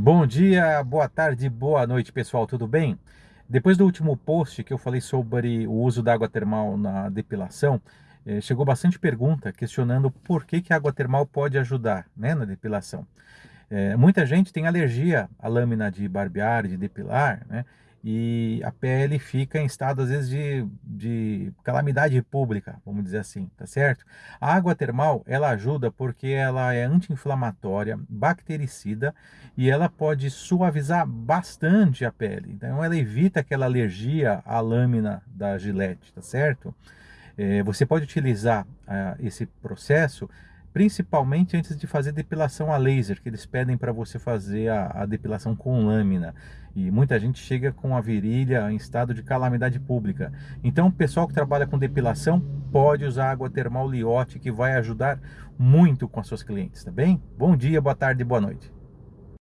Bom dia, boa tarde, boa noite pessoal, tudo bem? Depois do último post que eu falei sobre o uso da água termal na depilação, eh, chegou bastante pergunta questionando por que, que a água termal pode ajudar né, na depilação. Eh, muita gente tem alergia à lâmina de barbear, de depilar, né? e a pele fica em estado, às vezes, de, de calamidade pública, vamos dizer assim, tá certo? A água termal, ela ajuda porque ela é anti-inflamatória, bactericida e ela pode suavizar bastante a pele. Então, ela evita aquela alergia à lâmina da gilete, tá certo? É, você pode utilizar ah, esse processo principalmente antes de fazer depilação a laser, que eles pedem para você fazer a, a, depilação com lâmina. E muita gente chega com a virilha em estado de calamidade pública. Então, o pessoal que trabalha com depilação pode usar água termal Liotte, que vai ajudar muito com as suas clientes, tá bem? Bom dia, boa tarde, boa noite.